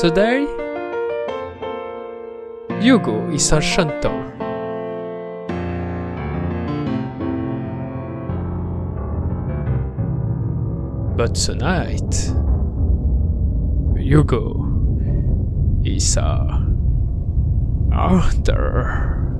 Today, Hugo is a shantor. But tonight, Hugo is a hunter.